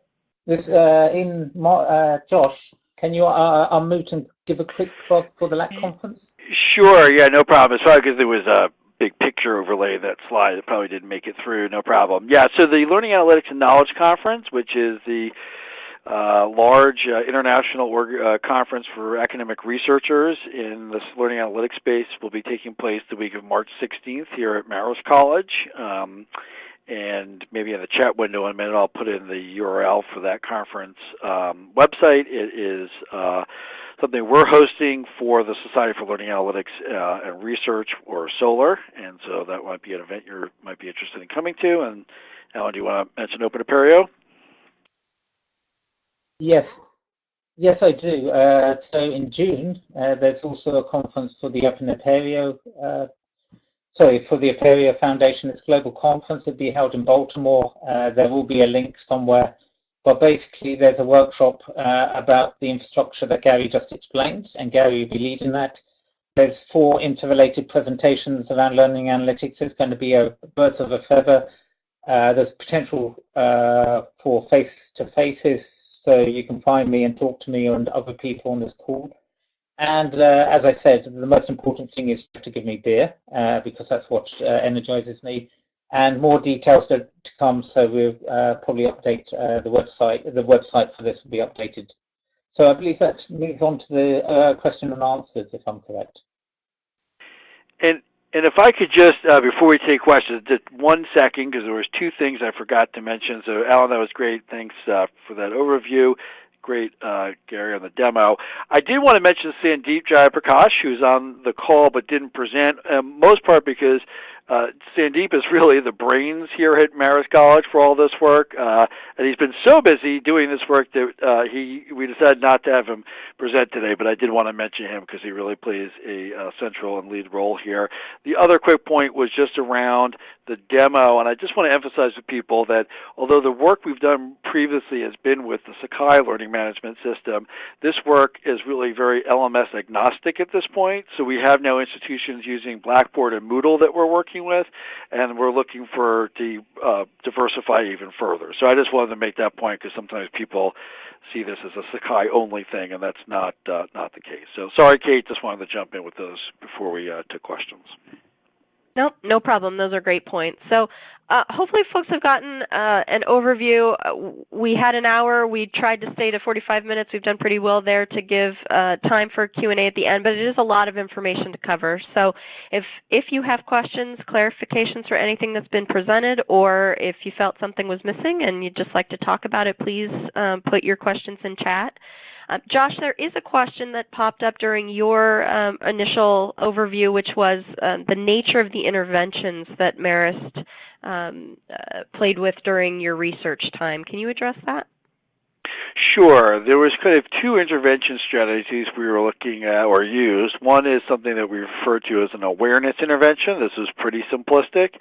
this uh, in uh, Josh, can you uh, unmute and give a quick plug for the LAK conference? Sure. Yeah, no problem. It's probably because there was a big picture overlay that slide. It probably didn't make it through. No problem. Yeah. So the Learning Analytics and Knowledge Conference, which is the uh, large uh, international org- uh, conference for academic researchers in the learning analytics space, will be taking place the week of March 16th here at Marist College. Um, and maybe in the chat window in a minute, I'll put in the URL for that conference um, website. It is uh, something we're hosting for the Society for Learning Analytics uh, and Research, or SOLAR, and so that might be an event you might be interested in coming to. And Alan, do you want to mention Open Apereo? Yes, yes, I do. Uh, so in June, uh, there's also a conference for the Open Apereo. Uh, sorry, for the Apereo Foundation. It's global conference. It'll be held in Baltimore. Uh, there will be a link somewhere but basically, there's a workshop uh, about the infrastructure that Gary just explained, and Gary will be leading that. There's four interrelated presentations around learning analytics. It's going to be a birds of a feather. Uh, there's potential for face-to-faces, so you can find me and talk to me and other people on this call. And uh, as I said, the most important thing is to give me beer uh, because that's what uh, energizes me and more details to, to come. So we'll uh, probably update uh, the website. The website for this will be updated. So I believe that moves on to the uh, question and answers, if I'm correct. And and if I could just uh, before we take questions, just one second, because there was two things I forgot to mention. So Alan, that was great. Thanks uh, for that overview great, uh, Gary, on the demo. I did want to mention Sandeep Jayaprakash, who's on the call but didn't present, um, most part because uh, Sandeep is really the brains here at Marist College for all this work, uh, and he's been so busy doing this work that uh, he we decided not to have him present today. But I did want to mention him because he really plays a uh, central and lead role here. The other quick point was just around the demo, and I just want to emphasize to people that although the work we've done previously has been with the Sakai learning management system, this work is really very LMS agnostic at this point. So we have now institutions using Blackboard and Moodle that we're working working with, and we're looking for to uh, diversify even further. So I just wanted to make that point because sometimes people see this as a Sakai only thing, and that's not uh, not the case. So sorry, Kate, just wanted to jump in with those before we uh, took questions. Nope, no problem. Those are great points. So uh, hopefully folks have gotten uh, an overview. Uh, we had an hour. We tried to stay to 45 minutes. We've done pretty well there to give uh, time for Q&A at the end, but it is a lot of information to cover. So if, if you have questions, clarifications for anything that's been presented, or if you felt something was missing and you'd just like to talk about it, please um, put your questions in chat. Uh, Josh, there is a question that popped up during your um, initial overview, which was um, the nature of the interventions that Marist um, uh, played with during your research time. Can you address that? Sure. There was kind of two intervention strategies we were looking at or used. One is something that we refer to as an awareness intervention. This is pretty simplistic.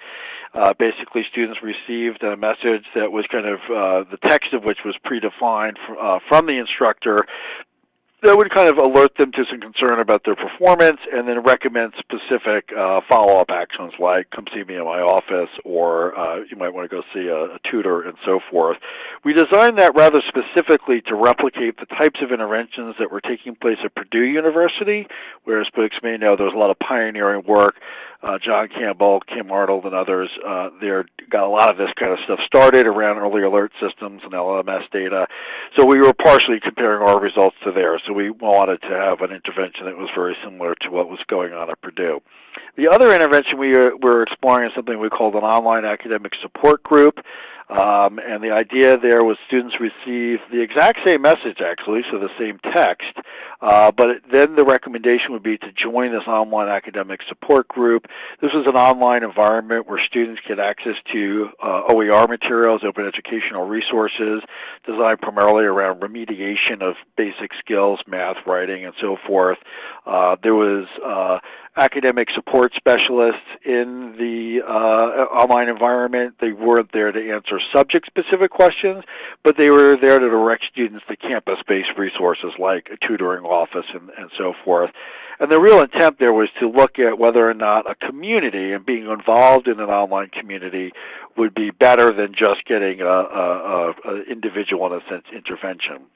Uh, basically, students received a message that was kind of uh, the text of which was predefined uh, from the instructor that would kind of alert them to some concern about their performance and then recommend specific uh, follow-up actions like come see me in my office or uh, you might want to go see a, a, tutor and so forth. We designed that rather specifically to replicate the types of interventions that were taking place at Purdue University, where as folks may know there was a lot of pioneering work uh, John Campbell, Kim Arnold, and others uh, there got a lot of this kind of stuff started around early alert systems and LMS data. So we were partially comparing our results to theirs. So we wanted to have an intervention that was very similar to what was going on at Purdue. The other intervention we uh, were exploring is something we called an online academic support group. Um, and the idea there was students receive the exact same message, actually, so the same text, uh, but then the recommendation would be to join this online academic support group. This was an online environment where students get access to uh, OER materials, open educational resources, designed primarily around remediation of basic skills, math, writing, and so forth. Uh, there was uh, academic support specialists in the uh, online environment. They weren't there to answer subject-specific questions, but they were there to direct students to campus-based resources like a tutoring office and, and so forth. And the real intent there was to look at whether or not a community and being involved in an online community would be better than just getting a, a, a individual, in a sense, intervention.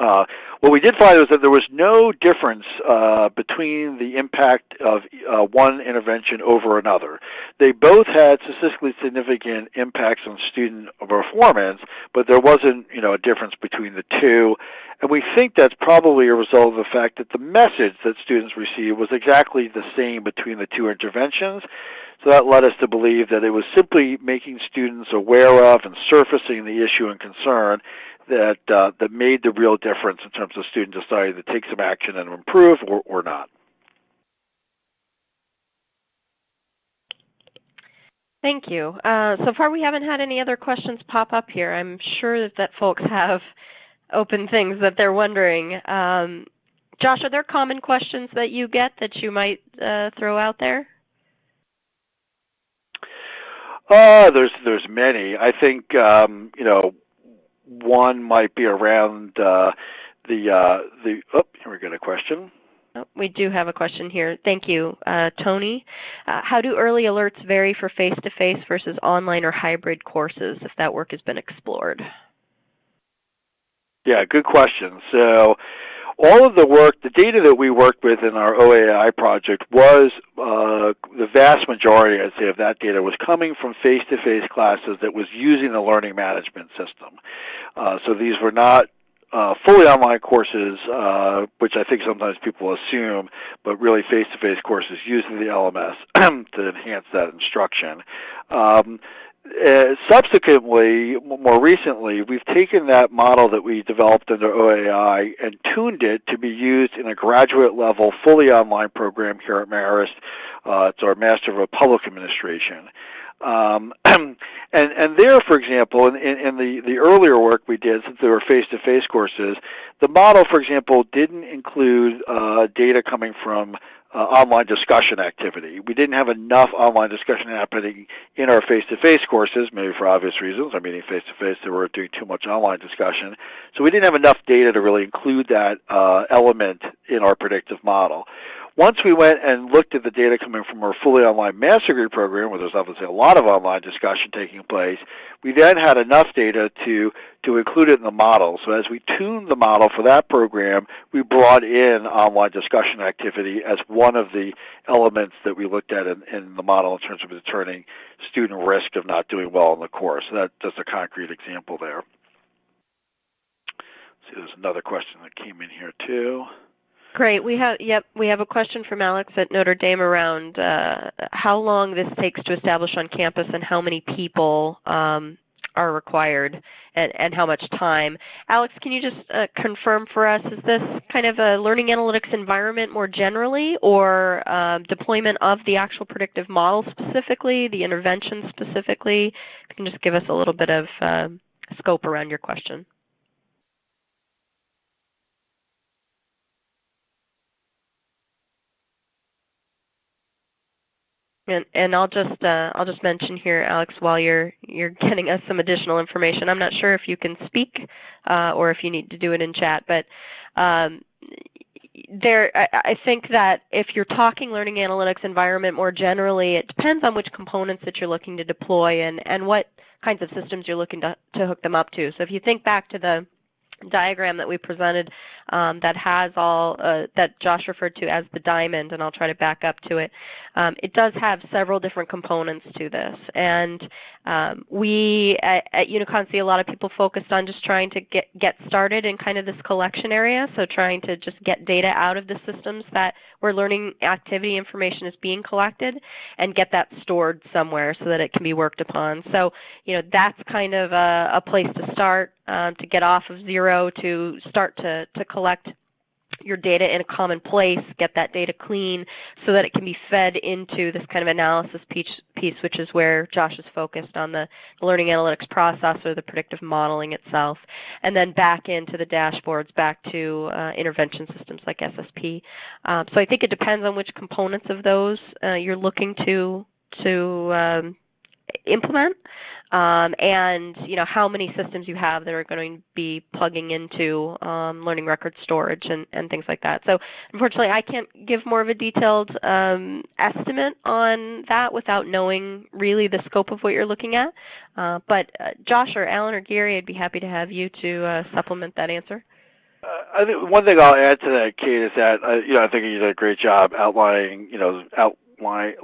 Uh, what we did find was that there was no difference uh, between the impact of uh, one intervention over another. They both had statistically significant impacts on student performance, but there wasn't, you know, a difference between the two. And we think that's probably a result of the fact that the message that students received was exactly the same between the two interventions. So that led us to believe that it was simply making students aware of and surfacing the issue and concern that uh, that made the real difference in terms of students deciding to take some action and improve or, or not. Thank you. Uh, so far, we haven't had any other questions pop up here. I'm sure that, that folks have open things that they're wondering. Um, Josh, are there common questions that you get that you might uh, throw out there? Uh, there's there's many. I think um, you know one might be around uh, the uh, the. Oh, here we got a question. Oh, we do have a question here. Thank you, uh, Tony. Uh, how do early alerts vary for face-to-face versus online or hybrid courses? If that work has been explored. Yeah, good question. So all of the work, the data that we worked with in our OAI project was uh, the vast majority, I'd say, of that data was coming from face-to-face classes that was using the learning management system. Uh, so these were not uh, fully online courses, uh, which I think sometimes people assume, but really face-to-face courses using the LMS to enhance that instruction. Um, uh, subsequently, more recently, we've taken that model that we developed under OAI and tuned it to be used in a graduate level, fully online program here at Marist. Uh, it's our Master of Public Administration. Um, and and there, for example, in, in, the the earlier work we did, since they were face-to-face courses, the model, for example, didn't include uh, data coming from uh, online discussion activity. We didn't have enough online discussion happening in our face-to-face courses, maybe for obvious reasons. Our meeting face-to-face, they were doing too much online discussion, so we didn't have enough data to really include that uh, element in our predictive model. Once we went and looked at the data coming from our fully online master degree program, where there's obviously a lot of online discussion taking place, we then had enough data to, to include it in the model. So as we tuned the model for that program, we brought in online discussion activity as one of the elements that we looked at in, in the model in terms of determining student risk of not doing well in the course. So that, just a concrete example there. See, there's another question that came in here too. Great. We have yep, we have a question from Alex at Notre Dame around uh, how long this takes to establish on campus and how many people um, are required and, and how much time. Alex, can you just uh, confirm for us, is this kind of a learning analytics environment more generally or um, deployment of the actual predictive model specifically, the intervention specifically? you can just give us a little bit of uh, scope around your question. And, and I'll just uh, I'll just mention here, Alex, while you're you're getting us some additional information. I'm not sure if you can speak uh, or if you need to do it in chat, but um, there I, I think that if you're talking learning analytics environment more generally, it depends on which components that you're looking to deploy and and what kinds of systems you're looking to to hook them up to. So if you think back to the diagram that we presented um, that has all uh, that Josh referred to as the diamond, and I'll try to back up to it. Um, it does have several different components to this, and um, we at, at, Unicon see a lot of people focused on just trying to get get started in kind of this collection area, so trying to just get data out of the systems that where learning activity information is being collected, and get that stored somewhere so that it can be worked upon. So you know that's kind of a, a place to start um, to get off of zero to start to to collect your data in a common place, get that data clean so that it can be fed into this kind of analysis piece, piece which is where Josh is focused on the, learning analytics process or the predictive modeling itself, and then back into the dashboards, back to uh, intervention systems like SSP. Um, so I think it depends on which components of those uh, you're looking to to um, implement um, and you know how many systems you have that are going to be plugging into um, learning record storage and, and things like that. So unfortunately, I can't give more of a detailed um, estimate on that without knowing really the scope of what you're looking at. Uh, but uh, Josh or Alan or Gary, I'd be happy to have you to uh, supplement that answer. Uh, I think one thing I'll add to that, Kate, is that uh, you know I think you did a great job outlining you know outline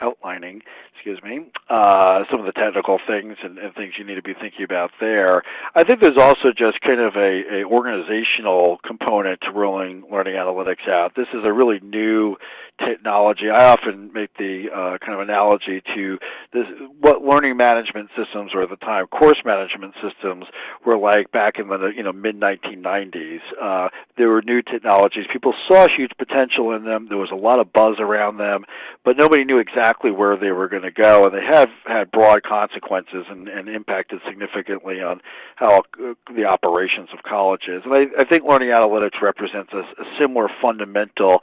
outlining excuse me, uh, some of the technical things and, and, things you need to be thinking about there. I think there's also just kind of a, a organizational component to rolling learning analytics out. This is a really new technology. I often make the uh, kind of analogy to this, what learning management systems, or at the time course management systems, were like back in the you know mid 1990s. Uh, there were new technologies. People saw huge potential in them. There was a lot of buzz around them, but nobody knew exactly where they were going to go, and they have had broad consequences and, and impacted significantly on how uh, the operations of colleges. And I, I think learning analytics represents a, a similar fundamental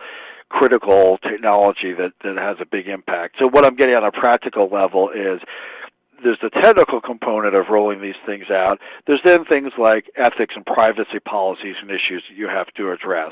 critical technology that, that has a big impact. So what I'm getting on a practical level is there's the technical component of rolling these things out. There's then things like ethics and privacy policies and issues that you have to address.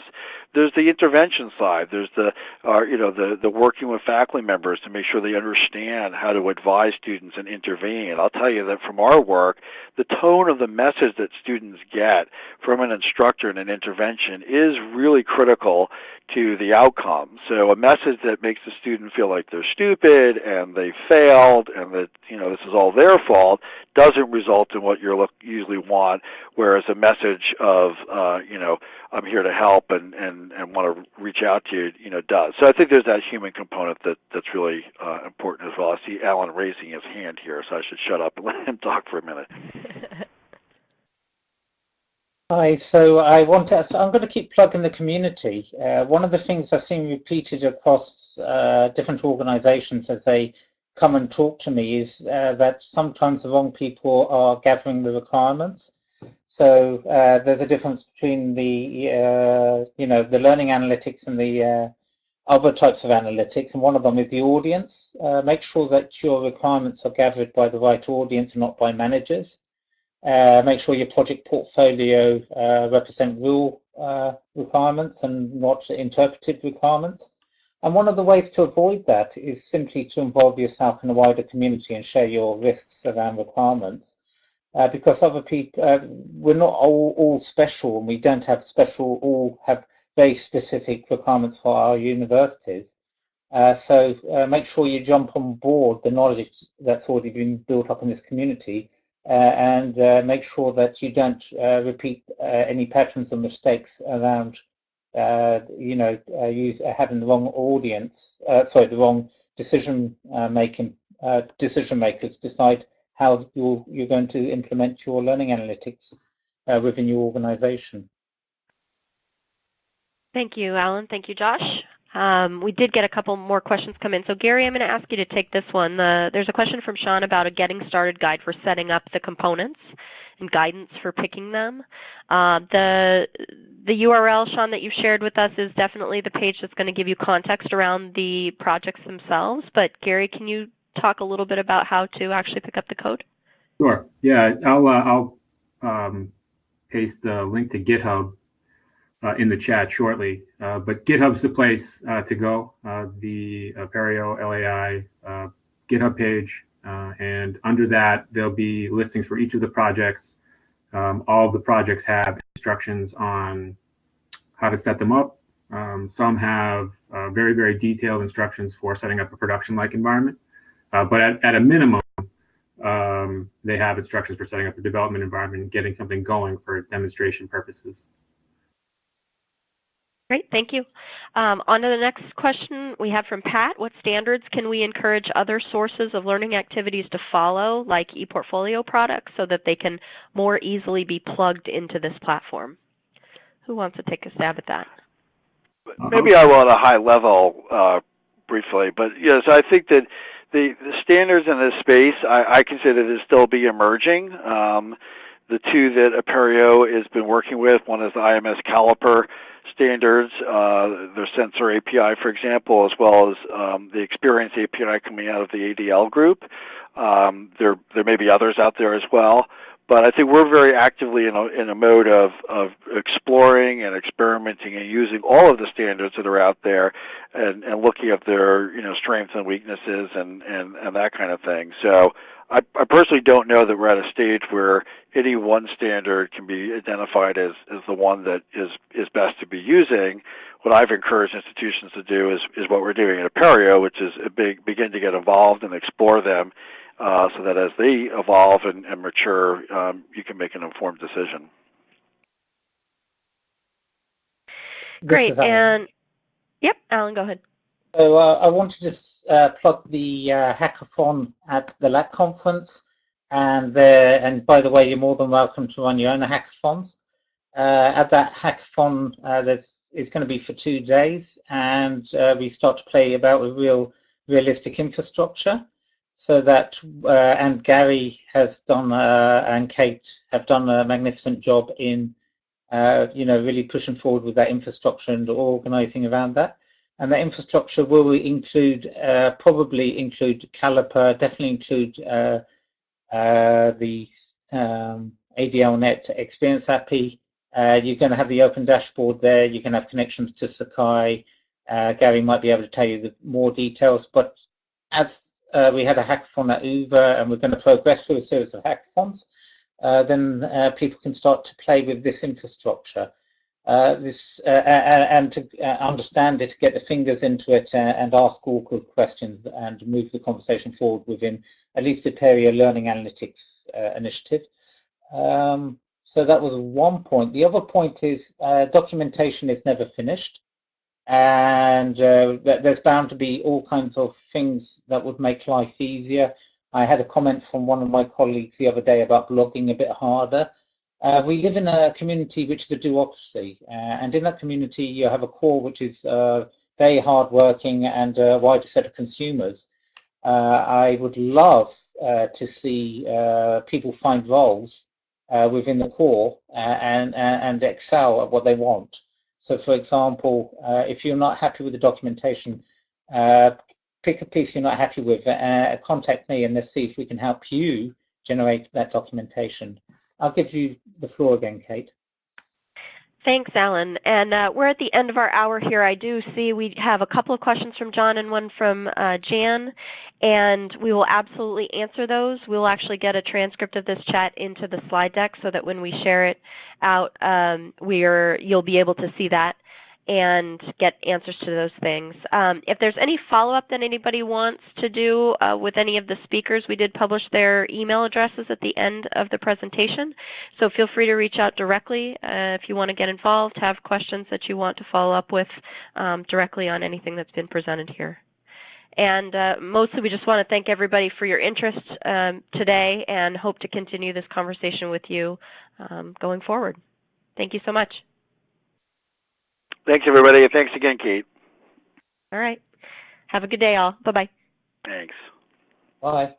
There's the intervention side. There's the, uh, you know, the the working with faculty members to make sure they understand how to advise students and intervene. I'll tell you that from our work, the tone of the message that students get from an instructor in an intervention is really critical to the outcome. So a message that makes the student feel like they're stupid and they failed and that you know this is all their fault doesn't result in what you look, usually want. Whereas a message of uh, you know I'm here to help and and and want to reach out to you, you know, does. So I think there's that human component that that's really uh, important as well. I see Alan raising his hand here, so I should shut up and let him talk for a minute. Hi, so I want to, so I'm going to keep plugging the community. Uh, one of the things I've seen repeated across uh, different organizations as they come and talk to me is uh, that sometimes the wrong people are gathering the requirements. So uh, there's a difference between the, uh, you know, the learning analytics and the uh, other types of analytics, and one of them is the audience. make sure that your requirements are gathered by the right audience and not by managers. Uh, make sure your project portfolio uh, represent real uh, requirements and not interpreted requirements. And one of the ways to avoid that is simply to involve yourself in a wider community and share your risks around requirements. Uh, because other people, uh, we're not all, all special and we don't have special, all have very specific requirements for our universities. Uh, so uh, make sure you jump on board the knowledge that's already been built up in this community uh, and uh, make sure that you don't repeat any patterns or mistakes around uh, you know, uh, use uh, having the wrong audience, sorry, the wrong decision making decision makers decide how you're you're going to implement your learning analytics within your organization. Thank you, Alan. Thank you, Josh. Um, we did get a couple more questions come in. So, Gary, I'm going to ask you to take this one. there's a question from Sean about a getting started guide for setting up the components and guidance for picking them. Uh, the the URL, Sean, that you've shared with us is definitely the page that's going to give you context around the projects themselves. But Gary, can you talk a little bit about how to actually pick up the code? Sure. Yeah, I'll uh, I'll um, paste the link to GitHub uh, in the chat shortly. Uh, but GitHub's the place uh, to go. Uh, the Apereo LAI GitHub page uh, and under that, there'll be listings for each of the projects. Um, all of the projects have instructions on how to set them up. Um, some have uh, very, very detailed instructions for setting up a production-like environment. Uh, but at, at, a minimum, um, they have instructions for setting up a development environment and getting something going for demonstration purposes. Great, thank you. Um, on to the next question we have from Pat. What standards can we encourage other sources of learning activities to follow, like ePortfolio products, so that they can more easily be plugged into this platform? Who wants to take a stab at that? Maybe I will at a high level uh, briefly, but yes, I think that the, the standards in this space I, I consider to still be emerging. Um, the two that Apereo has been working with, one is the IMS Caliper standards, uh, their sensor API, for example, as well as um, the experience API coming out of the ADL group. Um, there, there may be others out there as well, but I think we're very actively in a, in a mode of, of exploring and experimenting and using all of the standards that are out there and, and looking at their you know strengths and weaknesses and, and, and that kind of thing. So I, I personally don't know that we're at a stage where any one standard can be identified as, as the one that is, is best to be using. What I've encouraged institutions to do is, is what we're doing at Apereo, which is big, begin to get involved and explore them uh, so that as they evolve and, and mature, um, you can make an informed decision. Great. And yep, Alan, go ahead. So uh, I wanted to uh, plug the uh, hackathon at the LAK conference, and there. And by the way, you're more than welcome to run your own hackathons. Uh, at that hackathon, uh, there's it's going to be for two days, and uh, we start to play about with real, realistic infrastructure. So that and Gary has done and Kate have done a magnificent job in, you know, really pushing forward with that infrastructure and organising around that. And the infrastructure will include, uh, probably include Caliper, definitely include uh, uh, the um, ADLNet Experience API. Uh, you're going to have the open dashboard there. You can have connections to Sakai. Uh, Gary might be able to tell you the more details. But as uh, we had a hackathon at UVA, and we're going to progress through a series of hackathons, then people can start to play with this infrastructure. Uh, this uh, and to uh, understand it, get the fingers into it, and ask awkward questions, and move the conversation forward within at least a Apereo Learning Analytics initiative. Um, so that was one point. The other point is documentation is never finished and uh, there's bound to be all kinds of things that would make life easier. I had a comment from one of my colleagues the other day about blogging a bit harder. Uh, we live in a community which is a duocracy, uh, and in that community you have a core which is uh, very hardworking and a wider set of consumers. Uh, I would love uh, to see uh, people find roles within the core and, and excel at what they want. So, for example, if you're not happy with the documentation, pick a piece you're not happy with, contact me, and let's see if we can help you generate that documentation. I'll give you the floor again, Kate. Thanks, Alan. And uh, we're at the end of our hour here. I do see we have a couple of questions from John and one from uh, Jan, and we will absolutely answer those. We'll actually get a transcript of this chat into the slide deck so that when we share it out, um, we're you'll be able to see that and get answers to those things. Um, if there's any follow-up that anybody wants to do uh, with any of the speakers, we did publish their email addresses at the end of the presentation. So feel free to reach out directly uh, if you want to get involved, have questions that you want to follow up with um, directly on anything that's been presented here. And uh, mostly, we just want to thank everybody for your interest um, today and hope to continue this conversation with you um, going forward. Thank you so much. Thanks, everybody. Thanks again, Kate. All right. Have a good day, all. Bye bye. Thanks. Bye.